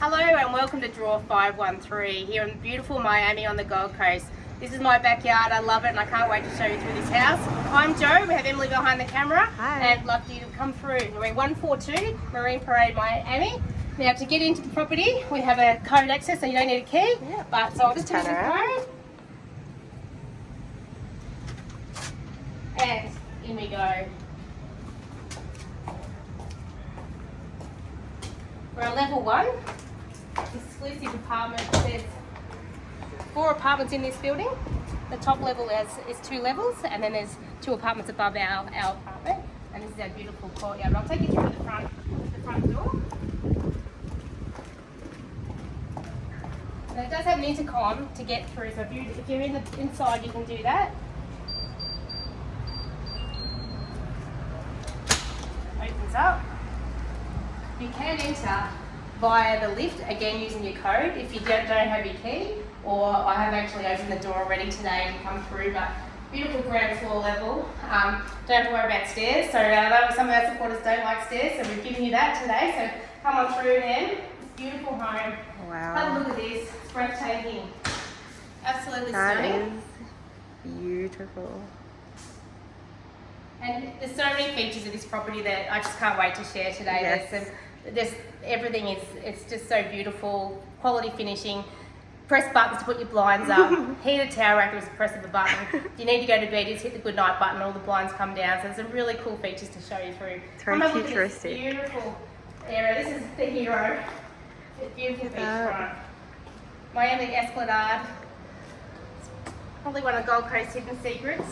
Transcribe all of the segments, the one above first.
Hello and welcome to Draw 513 here in beautiful Miami on the Gold Coast. This is my backyard, I love it and I can't wait to show you through this house. I'm Joe, we have Emily behind the camera Hi. and love you to come through. We're 142 Marine Parade, Miami. Now to get into the property we have a code access so you don't need a key. Yeah. But so I'll just Turn the around. code. And in we go. We're on level one, exclusive apartment. There's four apartments in this building. The top level is, is two levels, and then there's two apartments above our, our apartment. And this is our beautiful courtyard. I'll take you through the front, the front door. And it does have an intercom to get through, so if, you, if you're in the inside, you can do that. Opens up. You can enter via the lift, again using your code if you don't, don't have your key, or I have actually opened the door already today and come through, but beautiful ground floor level. Um, don't have to worry about stairs, so I know some of our supporters don't like stairs, so we've given you that today, so come on through then. Beautiful home. Have a Wow. look at this, it's breathtaking. Absolutely That stunning. is beautiful. And there's so many features of this property that I just can't wait to share today. Yes. There's, some, there's everything is it's just so beautiful, quality finishing. Press buttons to put your blinds up. Heated towel rack is a press of a button. If you need to go to bed, just hit the good night button. All the blinds come down. So there's some really cool features to show you through. It's very Come have a look this futuristic. Beautiful area. This is the hero. It's beautiful beachfront. Miami Esplanade. It's probably one of Gold Coast hidden secrets.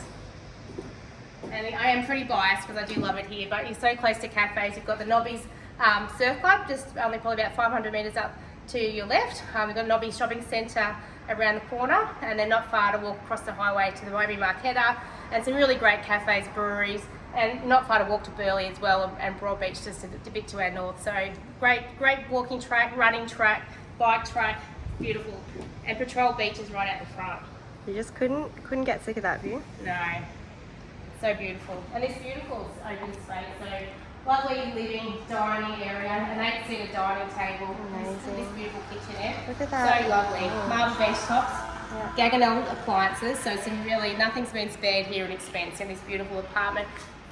And I am pretty biased because I do love it here, but you're so close to cafes. You've got the Nobbies um, Surf Club, just only probably about 500 metres up to your left. Um, we've got Nobby Shopping Centre around the corner, and then not far to walk across the highway to the Miami Marketta, and some really great cafes, breweries, and not far to walk to Burleigh as well, and Broad Beach just a, a bit to our north. So great, great walking track, running track, bike track, beautiful, and Patrol Beach is right out the front. You just couldn't couldn't get sick of that view. No. So beautiful. And this beautiful open space. So lovely living, dining area, an eight seater dining table. Amazing. this beautiful kitchenette. Look at that. So lovely. Oh. Marble bench tops. Yeah. Gaggenau appliances. So some really, nothing's been spared here in expense in this beautiful apartment.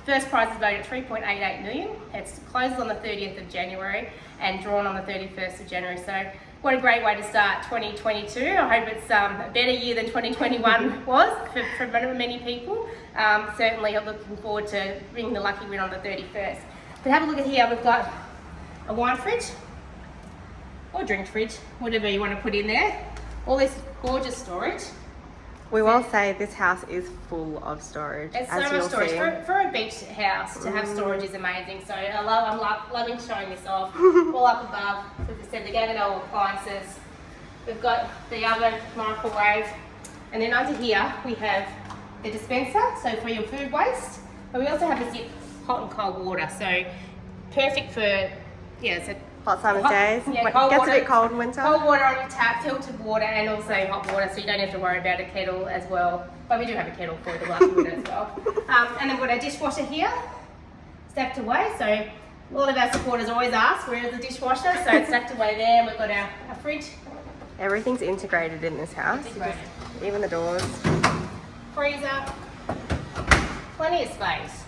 First prize is valued at 3.88 million. It closes on the 30th of January and drawn on the 31st of January. So what a great way to start 2022. I hope it's um, a better year than 2021 was for, for many, many people. Um, certainly I'm looking forward to bringing the lucky win on the 31st. But have a look at here, we've got a wine fridge or drink fridge, whatever you want to put in there. All this gorgeous storage. We will say this house is full of storage, It's so much storage. For, for a beach house, to have storage is amazing. So I love, I'm lo- loving showing this off. All up above, as I said, the Gaggenau appliances. We've got the oven, microwave. And then under here, we have the dispenser, so for your food waste. But we also have a zip hot and cold water. So perfect for, yeah, so Hot summer days. yeah, cold gets water- a bit cold in winter. Cold water on your tap, filtered water, and also hot water, so you don't have to worry about a kettle as well. But we do have a kettle for the lucky winner as well. Um, and then we've got our dishwasher here, stacked away. So a lot of our supporters always ask, where is the dishwasher? So it's stacked away there. And we've got our, our fridge, Everything's integrated in this house. Even the doors. freezer, plenty of space.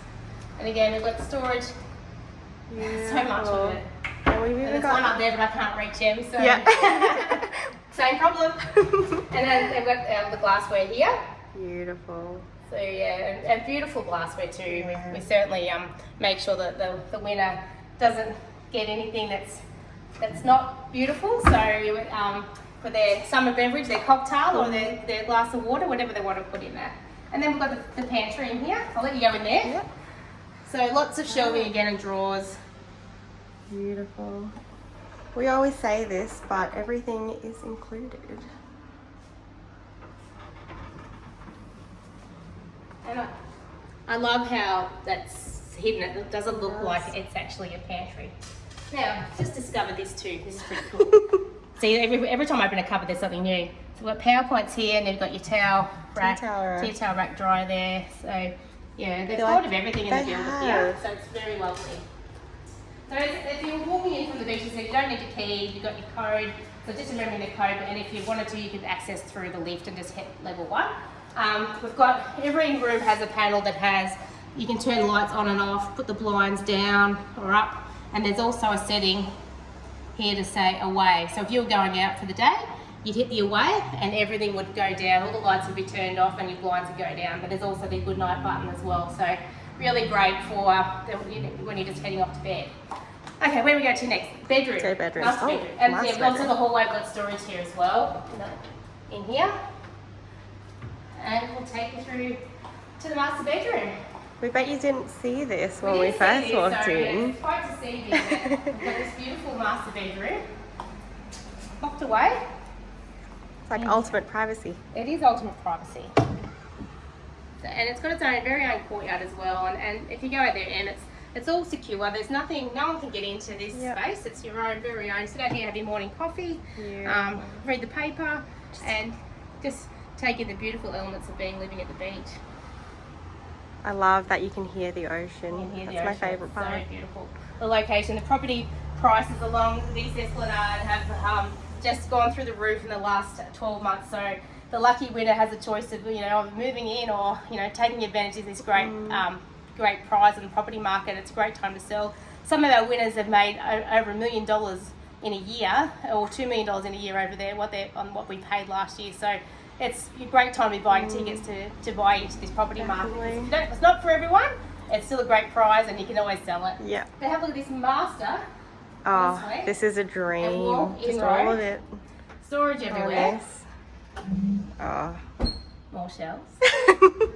And again, we've got storage, so much of it. And we've And even there's one up there, but I can't reach him. So Yeah. same problem. and then they've got um, the glassware here. Beautiful. So yeah, and, and beautiful glassware too. Yeah. We, we certainly um, make sure that the, the winner doesn't get anything that's that's not beautiful. So um, for their summer beverage, their cocktail or their, their glass of water, whatever they want to put in there. And then we've got the, the pantry in here. I'll let you go in there. So lots of shelving again and drawers. Beautiful. We always say this, but everything is included. And I, I love how that's hidden. It doesn't look like it's actually a pantry. Now, just discovered this too. This is pretty cool. See, every, every time I open a cupboard, there's something new. So we've got PowerPoints here, and then you've got your towel rack, towel rack. tea towel rack dryer there. So, yeah, there's a lot like of everything in the they build here, so it's very lovely. So if you're walking in from the beach, you said you don't need your key, you've got your code. So just remembering the code, and if you wanted to, you could access through the lift and just hit level one. Um, we've got every room has a panel that has you can turn lights on and off, put the blinds down or up, and there's also a setting here to say away. So if you were going out for the day, you'd hit the away and everything would go down. All the lights would be turned off and your blinds would go down. But there's also the good night button as well. So really great for uh, the- when you're just heading off to bed. Okay, where we go to next? Bedroom. To bedrooms. Master Oh, bedroom. And master yeah, also bedroom. the hallway, got storage here as well. In here. And we'll take you through to the master bedroom. We bet you didn't see this when we, didn't first this, walked so in. It's quite deceiving. that We've got this beautiful master bedroom. Locked away. It's like ultimate privacy. It is ultimate privacy. And it's got its own very own courtyard as well. And, and if you go out there and it's it's all secure. There's nothing. No one can get into this Yep. space. It's your own very own. Sit out here, have your morning coffee, Yeah. um, read the paper, and just take in the beautiful elements of being living at the beach. I love that you can hear the ocean. here, That's the my ocean. It's part. So beautiful. The location, the property prices along this Esplanade have um, just gone through the roof in the last 12 months. So the lucky winner has a choice of you know moving in or you know taking advantage of this great Mm. um, great prize in the property market. It's a great time to sell. Some of our winners have made over a million dollars in a year or two million dollars in a year over there what they on what we paid last year. So it's a great time to be buying tickets to, to buy into this property market. Mm. Definitely. It's, don't- it's not for everyone. It's still a great prize and you can always sell it. Yeah. But have a look at this master. Oh, this is a dream. Just all of it. Storage everywhere. yes. Oh. Ah. More shelves.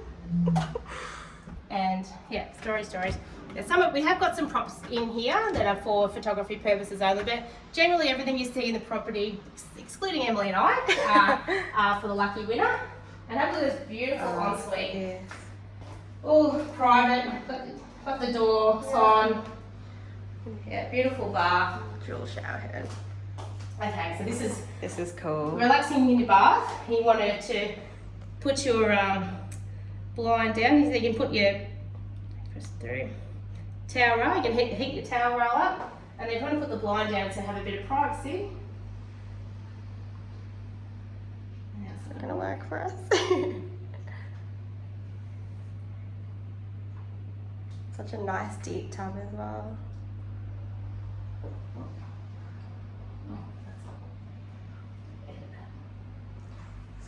And yeah, storage, storage. There's some, we have got some props in here that are for photography purposes only, but generally everything you see in the property, excluding Emily and I, are, are for the lucky winner. And have a look at this beautiful Oh, ensuite. yes. All private, got, got the doors on. Yeah, beautiful bath. Dual shower head. Okay, so this is This is cool. relaxing in your bath. You wanted to put your um, blind down, you can put your press through towel roll. You can heat, heat your towel roll up, and then you want to put the blind down to have a bit of privacy. It's not gonna work for us. Such a nice deep tub as well.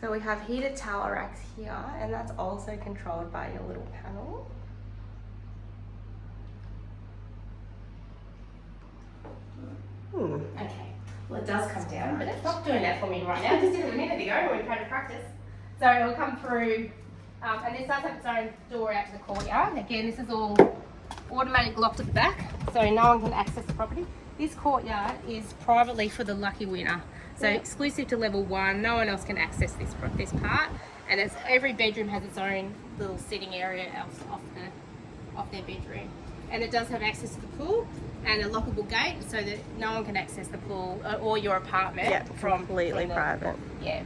So we have heated towel racks here, and that's also controlled by your little panel. Hmm. Okay. Well, it does come down, but it's not doing that for me right now. It just did it a minute ago when we tried to practice. So it'll come through, um, and this does have its own door out to the courtyard. Again, this is all automatic locked at the back, so no one can access the property. This courtyard is privately for the lucky winner. So exclusive to level one, no one else can access this this part. And it's, every bedroom has its own little sitting area off, off the off their bedroom. And it does have access to the pool and a lockable gate so that no one can access the pool uh, or your apartment Yeah, from completely from the- private. Yeah.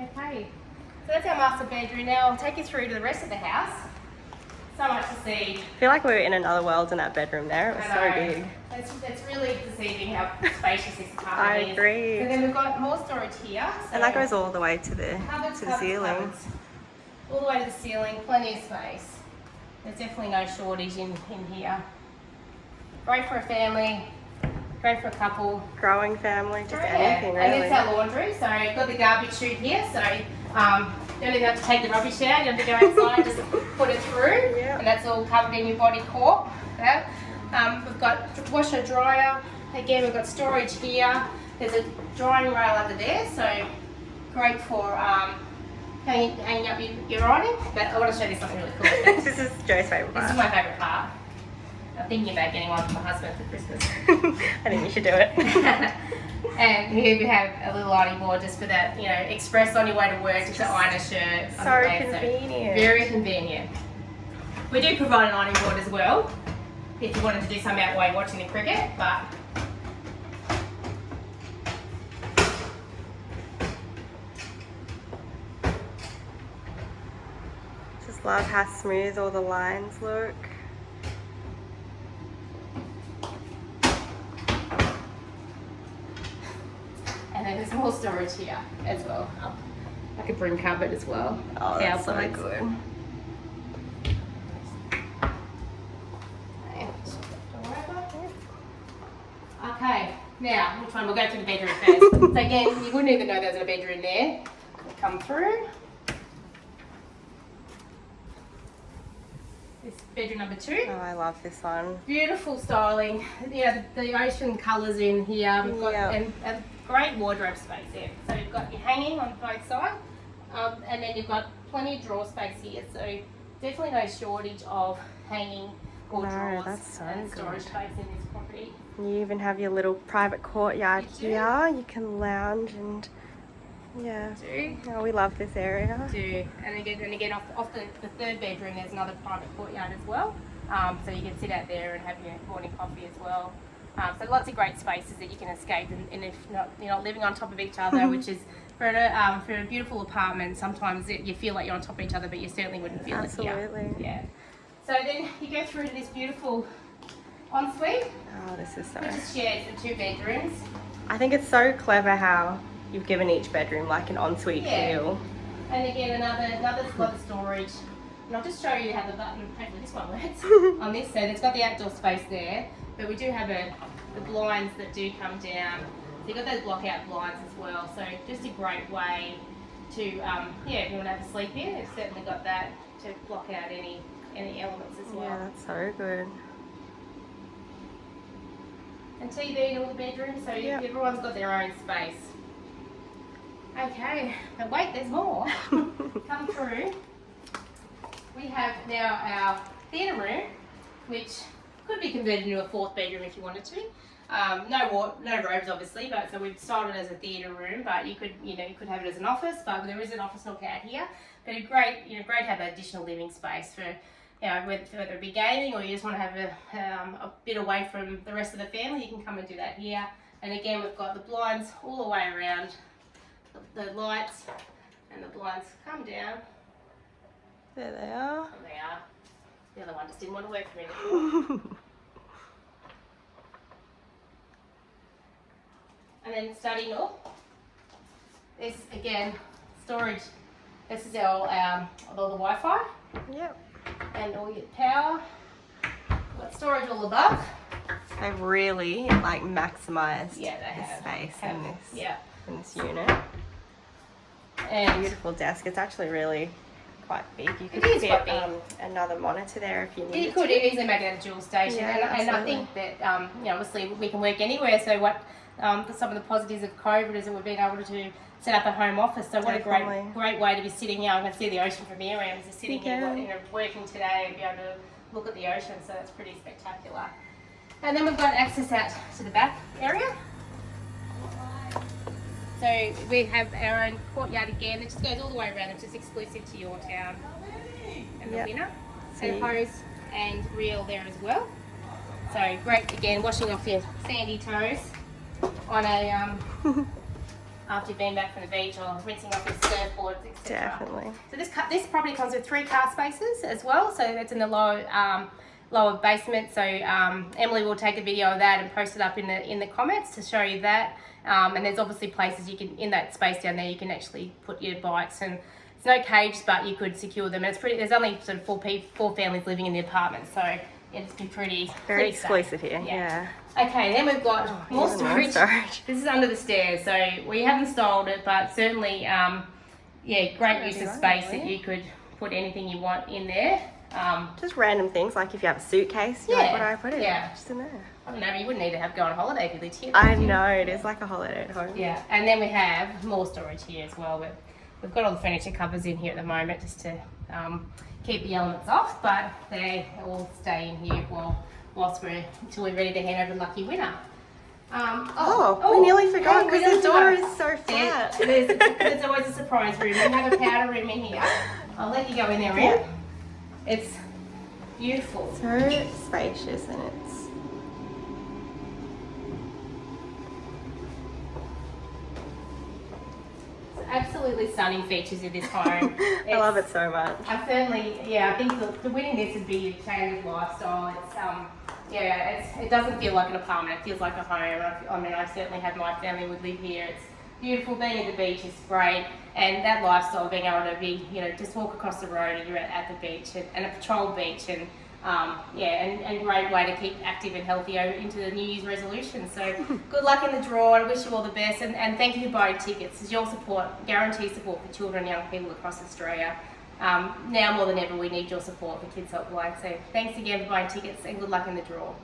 Okay, so that's our master bedroom. Now I'll take you through to the rest of the house. So much to see. I feel like we were in another world in that bedroom there. It was so big. It's, it's really deceiving how spacious this apartment I is. I agree. And then we've got more storage here. And that goes all the way to the Cupboards, to the cupboards, ceiling. cupboards. All the way to the ceiling, plenty of space. There's definitely no shortage in, in here. Great for a family, great for a couple. Growing family, just Yeah. anything And it's our laundry, so you've got the garbage chute here, so um, you don't even have to take the rubbish out, you have to go outside, just put it through. Yeah. And that's all covered in your body corp. Yeah. Um, we've got washer dryer. Again, we've got storage here. There's a drying rail under there, so great for um, hanging, hanging up your, your ironing. But I want to show you something really cool. this is Joe's favourite part. this is my favourite part. I'm thinking about getting one for my husband for Christmas. I think you should do it. and here we have a little ironing board just for that, you know, express on your way to work, just to iron a shirt. so convenient. very convenient. We do provide an ironing board as well, if you wanted to do something out while you're watching the cricket, but Just Love how smooth all the lines look. And then there's more storage here as well. Up. Like a broom cupboard as well. Oh, that's so Towel good. Okay, now which one? We'll go through the bedroom first. so again, you wouldn't even know there's a bedroom there. Come through. This bedroom number two. Oh, I love this one. Beautiful styling. Yeah, the, the ocean colours in here. We've got Yeah. and, and great wardrobe space there. So you've got your hanging on both sides, um, and then you've got plenty of drawer space here. So definitely no shortage of hanging No, that's so and good. space in this property. You even have your little private courtyard here. You can lounge and yeah. Do Oh, we love this area. do and again and again off, off the, the third bedroom there's another private courtyard as well. Um, so you can sit out there and have your morning coffee as well. Um, so lots of great spaces that you can escape and, and if not you're not living on top of each other, which is for a um, for a beautiful apartment sometimes it, you feel like you're on top of each other, but you certainly wouldn't feel it Absolutely. here. Yeah. So then you go through to this beautiful ensuite, Oh, this is so. which is shared for two bedrooms. I think it's so clever how you've given each bedroom like an ensuite Yeah. feel. And again, another another lot of storage. And I'll just show you how the button, hopefully this one works, on this. So it's got the outdoor space there, but we do have a, the blinds that do come down. So you've got those block out blinds as well. So just a great way to, um, yeah, if you want to have a sleep in, it's certainly got that to block out any any elements as well. Yeah, that's so good. And TV in all the bedrooms, so Yep. everyone's got their own space. Okay, but wait, there's more. Come through. We have now our theatre room, which could be converted into a fourth bedroom if you wanted to. Um, no no robes, obviously, but so we've sold it as a theatre room. But you could, you know, you could have it as an office. But there is an office nook out here. But a great, you know, great to have additional living space for, you know, whether, whether it be gaming or you just want to have a, um, a bit away from the rest of the family. You can come and do that here. And again, we've got the blinds all the way around, the, the lights, and the blinds come down. There they are. And they are. The other one just didn't want to work for me. And then study nook. This again, storage. This is our um, all the Wi-Fi yep. And all your power. Got storage all above. They've really like maximized Yeah, the have. space Have- in this Yeah. in this unit. And Beautiful desk. It's actually really quite big. You could fit um, another monitor there if you need. you could to. easily make it a dual station, Yeah, and, and I think that um, you know obviously we can work anywhere. So what um, some of the positives of COVID is that we've been able to set up a home office. So what a great great way to be sitting here. I can see the ocean from here. I am just sitting You here you know, working today and be able to look at the ocean. So that's pretty spectacular. And then we've got access out to the back area. So we have our own courtyard again. It just goes all the way around. It's just exclusive to your town and the Yep. winner. See. And hose and reel there as well. So great again, washing off your sandy toes on a um, after you've been back from the beach or rinsing off your surfboards, etc. Definitely. So this this property comes with three car spaces as well. So that's in the lower um, lower basement. So um, Emily will take a video of that and post it up in the in the comments to show you that. Um, and there's obviously places you can in that space down there you can actually put your bikes and it's no cage, but you could secure them. And it's pretty. There's only sort of four people, four families living in the apartment, so it's been pretty Very pretty exclusive here. Yeah. Yeah. Okay, then we've got more Even more storage. storage. This is under the stairs, so we haven't styled it, but certainly, um, yeah, great use of right, space that you could put anything you want in there. Um, Just random things like if you have a suitcase, Yeah, like, what do I put in? yeah. Just in there. I don't know, you wouldn't need to have go on holiday if you lived here. I you? know it is like a holiday at home. Yeah, and then we have more storage here as well. We've, we've got all the furniture covers in here at the moment just to um, keep the elements off, but they all stay in here while, whilst we're until we're ready to hand over lucky winner. Um, Oh, we nearly forgot oh, because the door forgot. is so flat. there's, there's always a surprise room. We have a powder room in here. I'll let you go in there, Ram. It's beautiful. So spacious and it's absolutely stunning features of this home. I love it so much. I certainly, yeah, I think the, the winning this would be a change of lifestyle. It's, um, yeah, it's, it doesn't feel like an apartment. It feels like a home. I, I mean, I certainly have my family would live here. It's beautiful. Being at the beach is great, and that lifestyle, being able to be, you know, just walk across the road and you're at, at the beach and, and a patrolled beach, and um, yeah, and, and great way to keep active and healthy into the New Year's resolution. So good luck in the draw. I wish you all the best, and, and thank you for buying tickets. It's your support, guaranteed support for children and young people across Australia. Um, now more than ever, we need your support for Kids Help Helpline. So thanks again for buying tickets, and good luck in the draw.